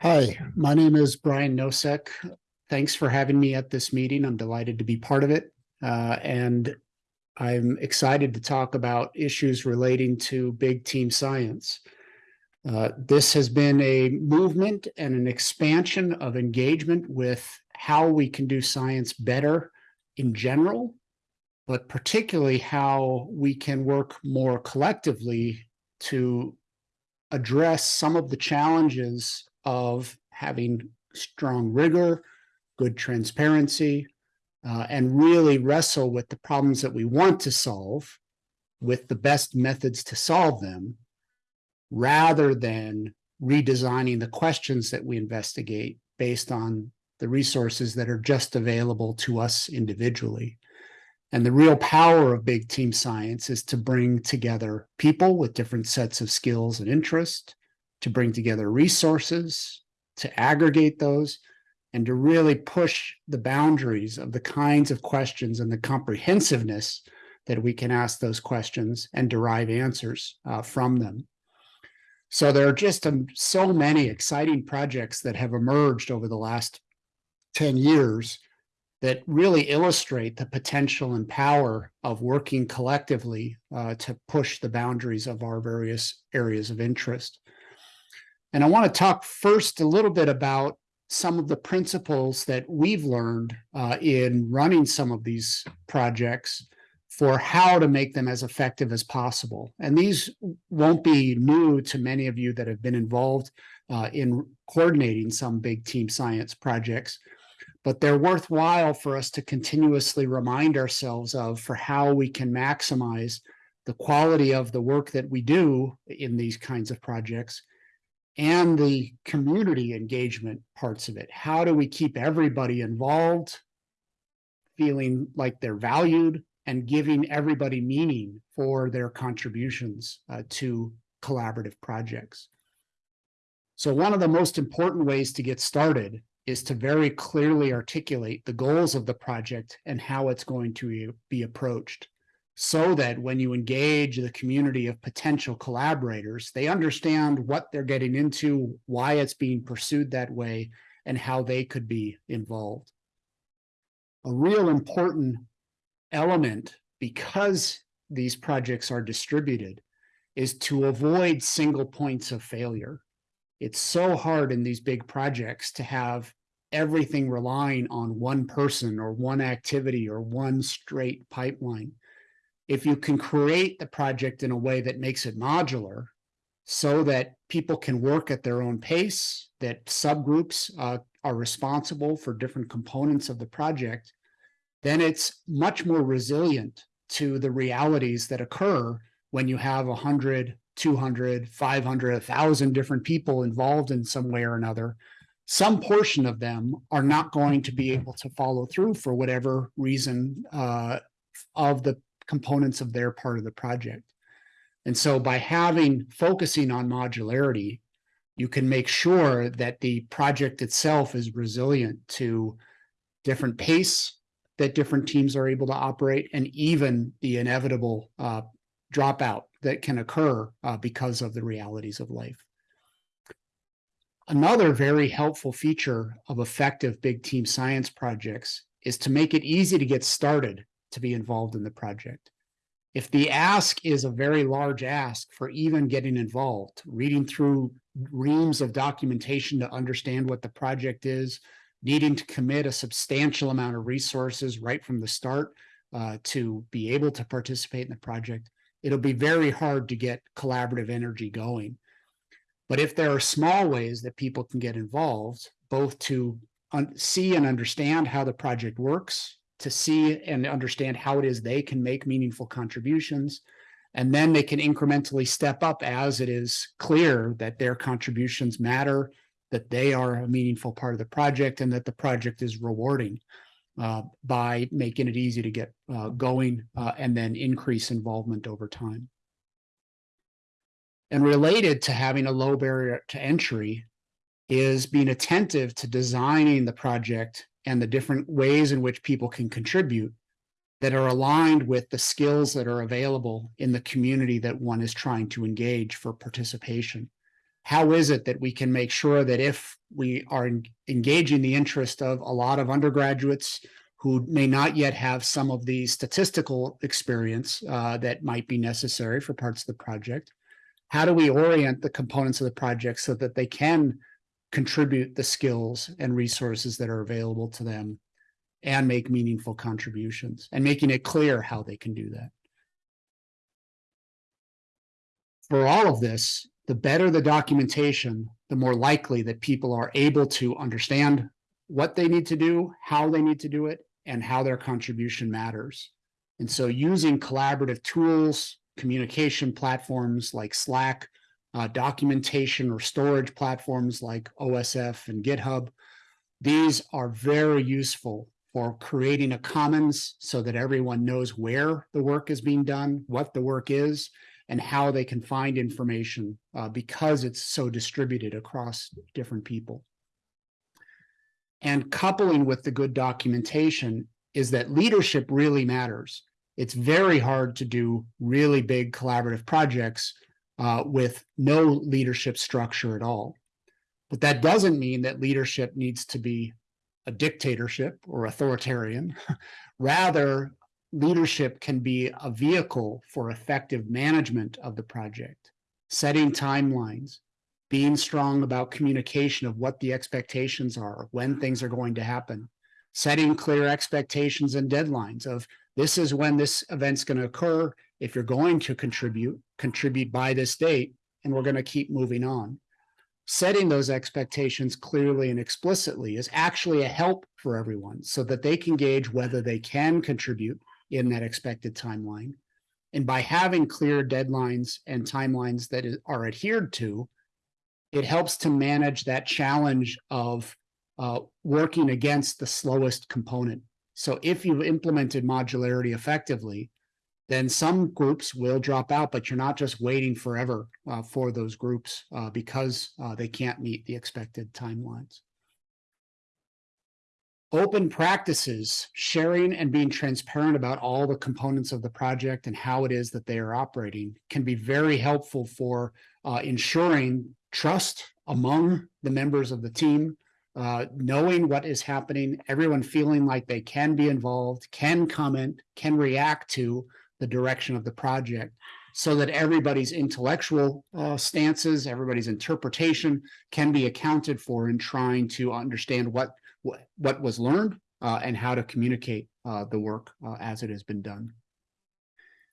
Hi, my name is Brian Nosek. Thanks for having me at this meeting. I'm delighted to be part of it. Uh, and I'm excited to talk about issues relating to big team science. Uh, this has been a movement and an expansion of engagement with how we can do science better in general, but particularly how we can work more collectively to address some of the challenges of having strong rigor, good transparency, uh, and really wrestle with the problems that we want to solve with the best methods to solve them, rather than redesigning the questions that we investigate based on the resources that are just available to us individually. And the real power of big team science is to bring together people with different sets of skills and interests, to bring together resources, to aggregate those, and to really push the boundaries of the kinds of questions and the comprehensiveness that we can ask those questions and derive answers uh, from them. So there are just um, so many exciting projects that have emerged over the last 10 years that really illustrate the potential and power of working collectively uh, to push the boundaries of our various areas of interest. And I want to talk first a little bit about some of the principles that we've learned uh, in running some of these projects for how to make them as effective as possible. And these won't be new to many of you that have been involved uh, in coordinating some big team science projects, but they're worthwhile for us to continuously remind ourselves of for how we can maximize the quality of the work that we do in these kinds of projects and the community engagement parts of it. How do we keep everybody involved, feeling like they're valued, and giving everybody meaning for their contributions uh, to collaborative projects? So one of the most important ways to get started is to very clearly articulate the goals of the project and how it's going to be approached so that when you engage the community of potential collaborators, they understand what they're getting into, why it's being pursued that way, and how they could be involved. A real important element, because these projects are distributed, is to avoid single points of failure. It's so hard in these big projects to have everything relying on one person or one activity or one straight pipeline if you can create the project in a way that makes it modular so that people can work at their own pace, that subgroups uh, are responsible for different components of the project, then it's much more resilient to the realities that occur when you have 100, 200, 500, 1,000 different people involved in some way or another. Some portion of them are not going to be able to follow through for whatever reason uh, of the components of their part of the project. And so by having focusing on modularity, you can make sure that the project itself is resilient to different pace that different teams are able to operate and even the inevitable uh, dropout that can occur uh, because of the realities of life. Another very helpful feature of effective big team science projects is to make it easy to get started to be involved in the project. If the ask is a very large ask for even getting involved, reading through reams of documentation to understand what the project is, needing to commit a substantial amount of resources right from the start uh, to be able to participate in the project, it'll be very hard to get collaborative energy going. But if there are small ways that people can get involved, both to see and understand how the project works, to see and understand how it is they can make meaningful contributions. And then they can incrementally step up as it is clear that their contributions matter, that they are a meaningful part of the project, and that the project is rewarding uh, by making it easy to get uh, going uh, and then increase involvement over time. And related to having a low barrier to entry is being attentive to designing the project and the different ways in which people can contribute that are aligned with the skills that are available in the community that one is trying to engage for participation. how is it that we can make sure that if we are engaging the interest of a lot of undergraduates who may not yet have some of the statistical experience uh, that might be necessary for parts of the project, how do we orient the components of the project so that they can contribute the skills and resources that are available to them and make meaningful contributions and making it clear how they can do that. For all of this, the better the documentation, the more likely that people are able to understand what they need to do, how they need to do it, and how their contribution matters. And so using collaborative tools, communication platforms like Slack, uh, documentation or storage platforms like OSF and GitHub, these are very useful for creating a commons so that everyone knows where the work is being done, what the work is, and how they can find information uh, because it's so distributed across different people. And coupling with the good documentation is that leadership really matters. It's very hard to do really big collaborative projects uh, with no leadership structure at all. But that doesn't mean that leadership needs to be a dictatorship or authoritarian. Rather, leadership can be a vehicle for effective management of the project, setting timelines, being strong about communication of what the expectations are, when things are going to happen, setting clear expectations and deadlines of this is when this event's going to occur. If you're going to contribute, contribute by this date, and we're going to keep moving on. Setting those expectations clearly and explicitly is actually a help for everyone so that they can gauge whether they can contribute in that expected timeline. And by having clear deadlines and timelines that are adhered to, it helps to manage that challenge of uh, working against the slowest component. So if you've implemented modularity effectively, then some groups will drop out, but you're not just waiting forever uh, for those groups uh, because uh, they can't meet the expected timelines. Open practices, sharing and being transparent about all the components of the project and how it is that they are operating can be very helpful for uh, ensuring trust among the members of the team, uh, knowing what is happening, everyone feeling like they can be involved, can comment, can react to the direction of the project so that everybody's intellectual uh, stances, everybody's interpretation can be accounted for in trying to understand what what, what was learned uh, and how to communicate uh, the work uh, as it has been done.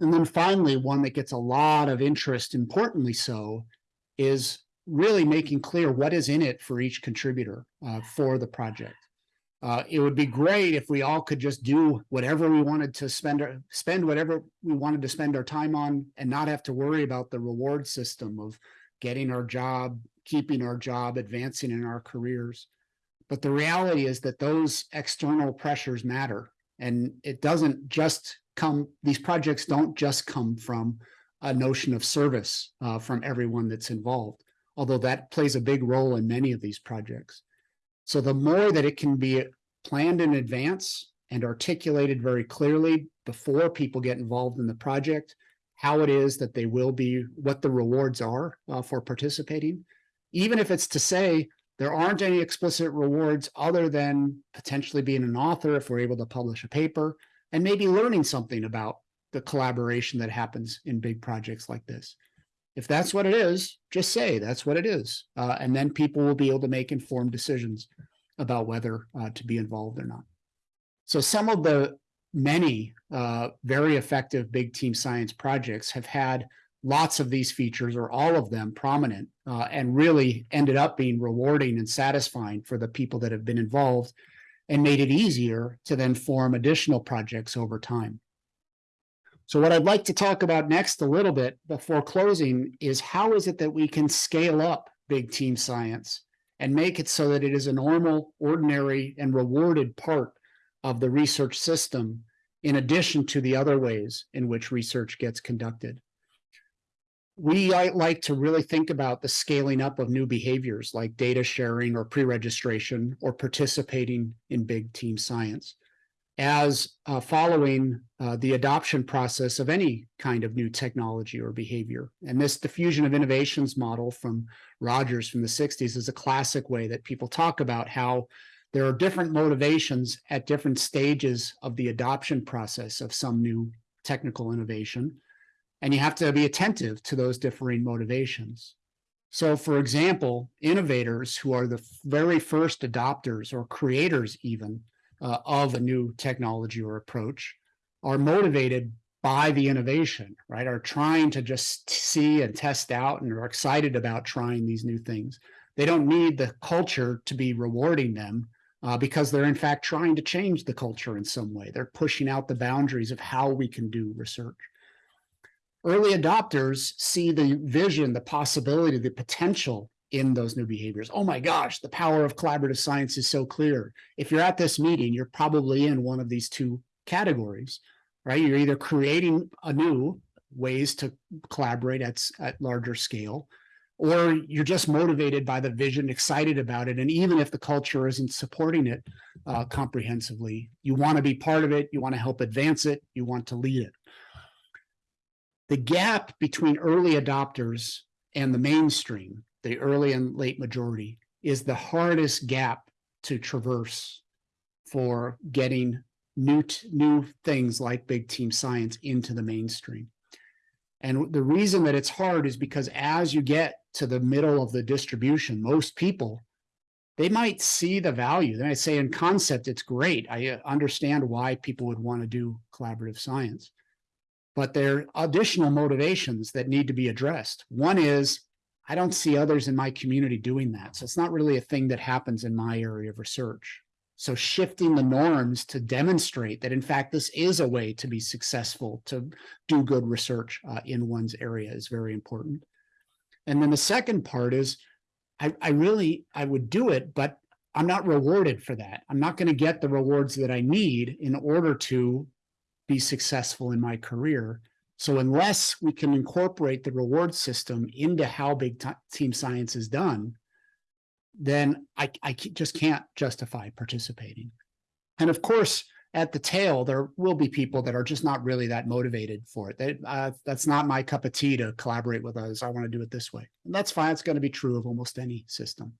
And then finally, one that gets a lot of interest, importantly so, is really making clear what is in it for each contributor uh, for the project. Uh, it would be great if we all could just do whatever we wanted to spend our, spend whatever we wanted to spend our time on and not have to worry about the reward system of getting our job, keeping our job, advancing in our careers. But the reality is that those external pressures matter. And it doesn't just come, these projects don't just come from a notion of service uh, from everyone that's involved, although that plays a big role in many of these projects. So the more that it can be planned in advance and articulated very clearly before people get involved in the project, how it is that they will be, what the rewards are uh, for participating, even if it's to say, there aren't any explicit rewards other than potentially being an author if we're able to publish a paper and maybe learning something about the collaboration that happens in big projects like this. If that's what it is, just say that's what it is. Uh, and then people will be able to make informed decisions about whether uh, to be involved or not. So some of the many uh, very effective big team science projects have had lots of these features or all of them prominent uh, and really ended up being rewarding and satisfying for the people that have been involved and made it easier to then form additional projects over time. So what I'd like to talk about next a little bit before closing is how is it that we can scale up big team science and make it so that it is a normal, ordinary, and rewarded part of the research system in addition to the other ways in which research gets conducted we like to really think about the scaling up of new behaviors like data sharing or pre-registration or participating in big team science. As uh, following uh, the adoption process of any kind of new technology or behavior. And this diffusion of innovations model from Rogers from the 60s is a classic way that people talk about how there are different motivations at different stages of the adoption process of some new technical innovation. And you have to be attentive to those differing motivations. So for example, innovators who are the very first adopters or creators even uh, of a new technology or approach are motivated by the innovation, right? Are trying to just see and test out and are excited about trying these new things. They don't need the culture to be rewarding them uh, because they're in fact trying to change the culture in some way. They're pushing out the boundaries of how we can do research. Early adopters see the vision, the possibility, the potential in those new behaviors. Oh my gosh, the power of collaborative science is so clear. If you're at this meeting, you're probably in one of these two categories, right? You're either creating anew ways to collaborate at, at larger scale, or you're just motivated by the vision, excited about it. And even if the culture isn't supporting it uh, comprehensively, you want to be part of it, you want to help advance it, you want to lead it. The gap between early adopters and the mainstream the early and late majority, is the hardest gap to traverse for getting new, new things like big team science into the mainstream. And the reason that it's hard is because as you get to the middle of the distribution, most people, they might see the value. They might say in concept, it's great. I uh, understand why people would want to do collaborative science. But there are additional motivations that need to be addressed. One is I don't see others in my community doing that. So it's not really a thing that happens in my area of research. So shifting the norms to demonstrate that, in fact, this is a way to be successful, to do good research uh, in one's area is very important. And then the second part is, I, I really, I would do it, but I'm not rewarded for that. I'm not going to get the rewards that I need in order to be successful in my career. So unless we can incorporate the reward system into how big team science is done, then I, I just can't justify participating. And of course, at the tail, there will be people that are just not really that motivated for it. They, uh, that's not my cup of tea to collaborate with others. I want to do it this way. And that's fine. It's going to be true of almost any system.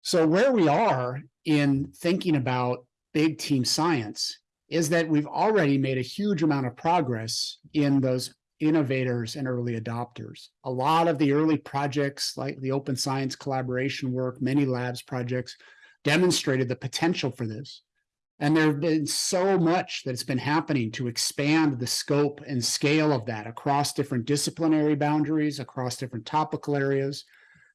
So where we are in thinking about big team science is that we've already made a huge amount of progress in those innovators and early adopters. A lot of the early projects like the open science collaboration work, many labs projects demonstrated the potential for this. And there have been so much that's been happening to expand the scope and scale of that across different disciplinary boundaries, across different topical areas.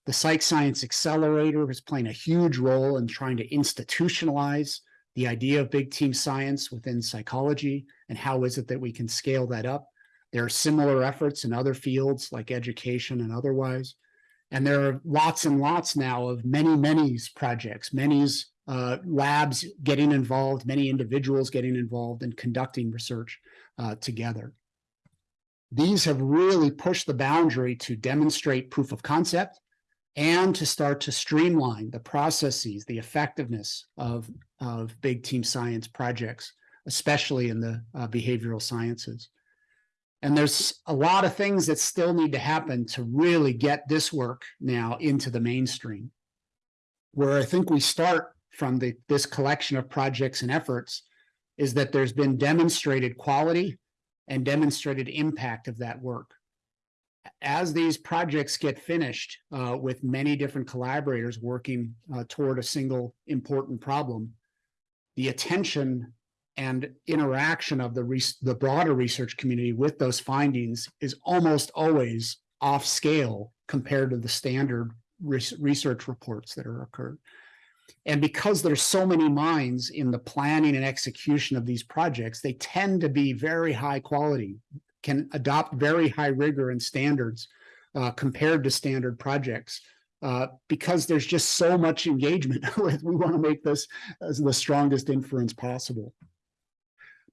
The Psych Science Accelerator is playing a huge role in trying to institutionalize the idea of big team science within psychology and how is it that we can scale that up. There are similar efforts in other fields like education and otherwise. And there are lots and lots now of many, many projects, many uh, labs getting involved, many individuals getting involved in conducting research uh, together. These have really pushed the boundary to demonstrate proof of concept and to start to streamline the processes, the effectiveness of, of big team science projects, especially in the uh, behavioral sciences. And there's a lot of things that still need to happen to really get this work now into the mainstream. Where I think we start from the, this collection of projects and efforts is that there's been demonstrated quality and demonstrated impact of that work as these projects get finished uh, with many different collaborators working uh, toward a single important problem, the attention and interaction of the, the broader research community with those findings is almost always off scale compared to the standard research reports that are occurred. And because there's so many minds in the planning and execution of these projects, they tend to be very high quality, can adopt very high rigor and standards uh, compared to standard projects. Uh, because there's just so much engagement with, we want to make this as the strongest inference possible.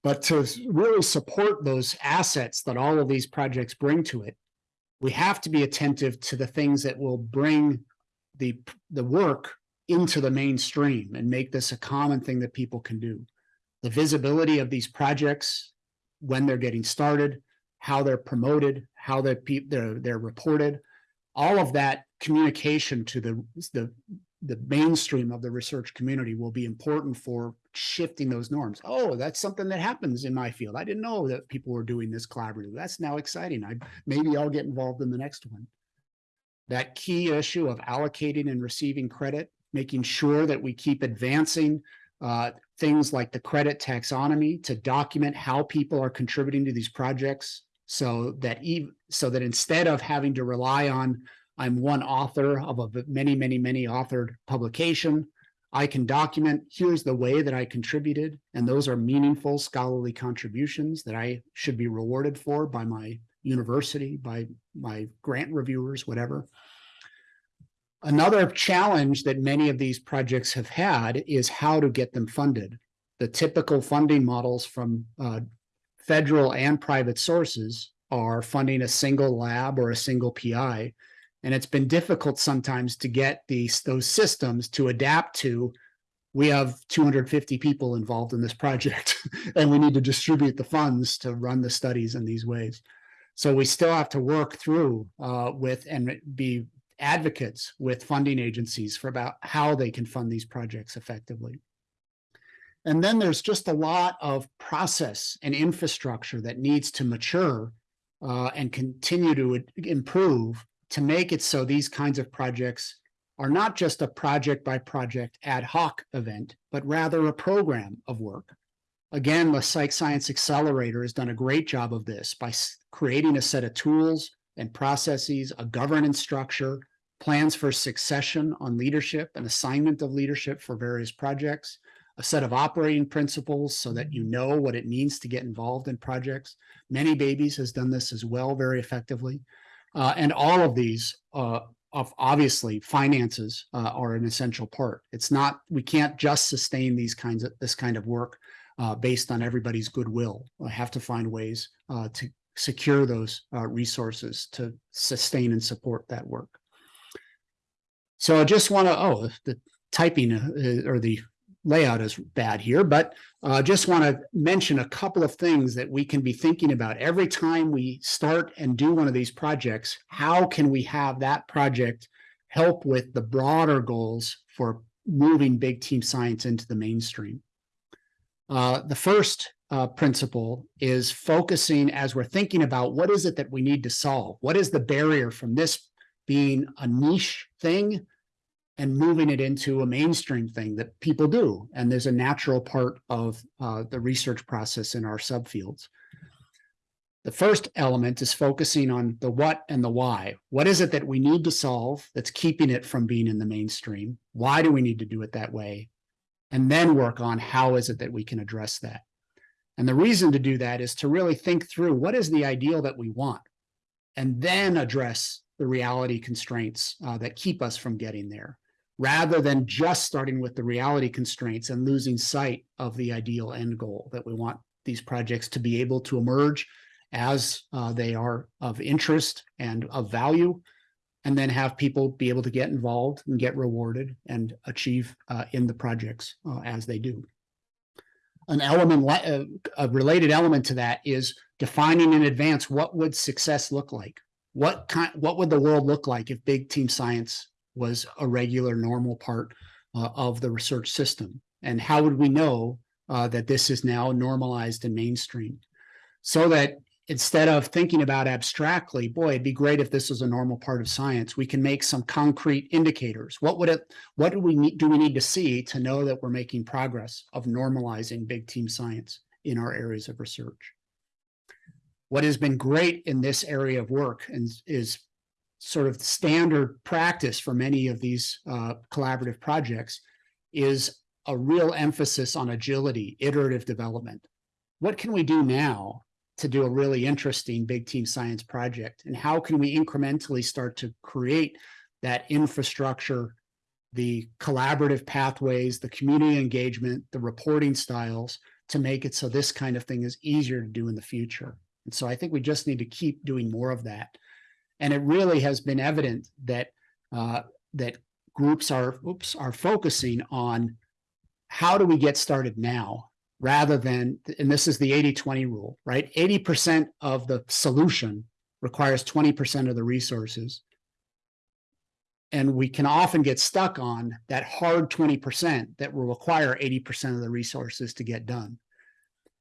But to really support those assets that all of these projects bring to it, we have to be attentive to the things that will bring the, the work into the mainstream and make this a common thing that people can do. the visibility of these projects, when they're getting started, how they're promoted, how they're, they're, they're reported. All of that communication to the, the, the mainstream of the research community will be important for shifting those norms. Oh, that's something that happens in my field. I didn't know that people were doing this collaboratively. That's now exciting. I, maybe I'll get involved in the next one. That key issue of allocating and receiving credit, making sure that we keep advancing uh, things like the credit taxonomy to document how people are contributing to these projects so that even so that instead of having to rely on I'm one author of a many, many, many authored publication, I can document here's the way that I contributed, and those are meaningful scholarly contributions that I should be rewarded for by my university, by my grant reviewers, whatever. Another challenge that many of these projects have had is how to get them funded. The typical funding models from uh, federal and private sources are funding a single lab or a single PI. And it's been difficult sometimes to get these those systems to adapt to. We have 250 people involved in this project, and we need to distribute the funds to run the studies in these ways. So we still have to work through uh, with and be advocates with funding agencies for about how they can fund these projects effectively. And then there's just a lot of process and infrastructure that needs to mature uh, and continue to improve to make it so these kinds of projects are not just a project by project ad hoc event, but rather a program of work. Again, the Psych Science Accelerator has done a great job of this by creating a set of tools and processes, a governance structure, plans for succession on leadership and assignment of leadership for various projects, a set of operating principles so that you know what it means to get involved in projects. Many Babies has done this as well very effectively. Uh, and all of these, uh, of obviously finances uh, are an essential part. It's not, we can't just sustain these kinds of, this kind of work uh, based on everybody's goodwill. I have to find ways uh, to secure those uh, resources to sustain and support that work. So I just want to, oh, the typing or the layout is bad here, but uh, just want to mention a couple of things that we can be thinking about every time we start and do one of these projects. How can we have that project help with the broader goals for moving big team science into the mainstream? Uh, the first uh, principle is focusing as we're thinking about what is it that we need to solve? What is the barrier from this being a niche thing and moving it into a mainstream thing that people do. And there's a natural part of uh, the research process in our subfields. The first element is focusing on the what and the why. What is it that we need to solve that's keeping it from being in the mainstream? Why do we need to do it that way? And then work on how is it that we can address that? And the reason to do that is to really think through what is the ideal that we want and then address the reality constraints uh, that keep us from getting there rather than just starting with the reality constraints and losing sight of the ideal end goal that we want these projects to be able to emerge as uh, they are of interest and of value, and then have people be able to get involved and get rewarded and achieve uh, in the projects uh, as they do. An element, uh, a related element to that is defining in advance what would success look like. What kind, what would the world look like if big team science was a regular normal part uh, of the research system? And how would we know uh, that this is now normalized and mainstream? So that instead of thinking about abstractly, boy, it'd be great if this was a normal part of science, we can make some concrete indicators. What would it, what do we need, do we need to see to know that we're making progress of normalizing big team science in our areas of research? What has been great in this area of work and is sort of standard practice for many of these uh, collaborative projects is a real emphasis on agility, iterative development. What can we do now to do a really interesting big team science project? And how can we incrementally start to create that infrastructure, the collaborative pathways, the community engagement, the reporting styles to make it so this kind of thing is easier to do in the future? And so I think we just need to keep doing more of that. And it really has been evident that uh, that groups are oops are focusing on how do we get started now rather than, and this is the 80-20 rule, right? 80% of the solution requires 20% of the resources. And we can often get stuck on that hard 20% that will require 80% of the resources to get done.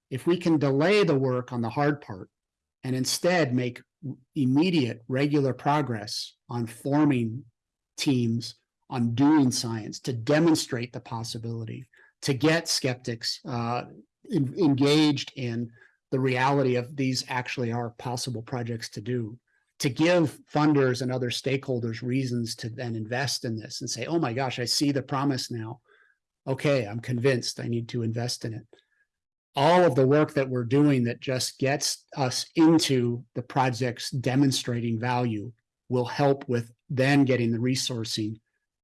If we can delay the work on the hard part and instead make immediate, regular progress on forming teams, on doing science to demonstrate the possibility, to get skeptics uh, en- engaged in the reality of these actually are possible projects to do, to give funders and other stakeholders reasons to then invest in this and say, oh my gosh, I see the promise now. Okay, I'm convinced I need to invest in it. All of the work that we're doing that just gets us into the projects demonstrating value will help with then getting the resourcing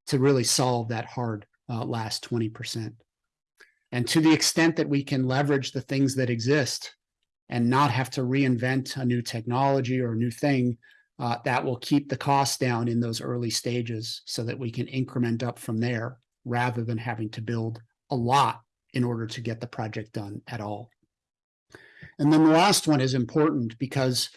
to really solve that hard uh, last 20%. And to the extent that we can leverage the things that exist and not have to reinvent a new technology or a new thing, uh, that will keep the costs down in those early stages so that we can increment up from there rather than having to build a lot in order to get the project done at all. And then the last one is important because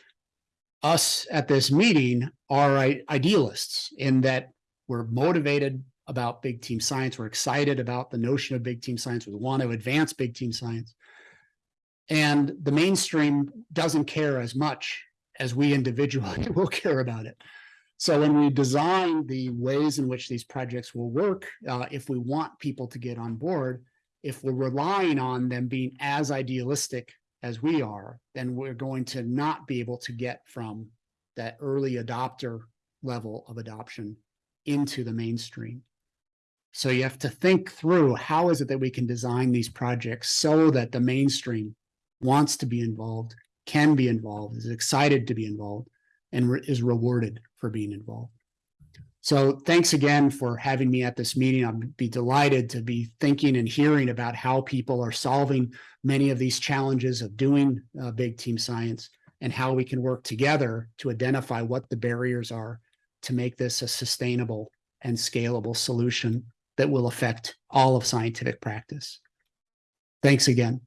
us at this meeting are idealists in that we're motivated about big team science. We're excited about the notion of big team science. We want to advance big team science. And the mainstream doesn't care as much as we individually will care about it. So when we design the ways in which these projects will work, uh, if we want people to get on board, if we're relying on them being as idealistic as we are, then we're going to not be able to get from that early adopter level of adoption into the mainstream. So you have to think through how is it that we can design these projects so that the mainstream wants to be involved, can be involved, is excited to be involved, and re is rewarded for being involved. So thanks again for having me at this meeting. I'd be delighted to be thinking and hearing about how people are solving many of these challenges of doing uh, big team science and how we can work together to identify what the barriers are to make this a sustainable and scalable solution that will affect all of scientific practice. Thanks again.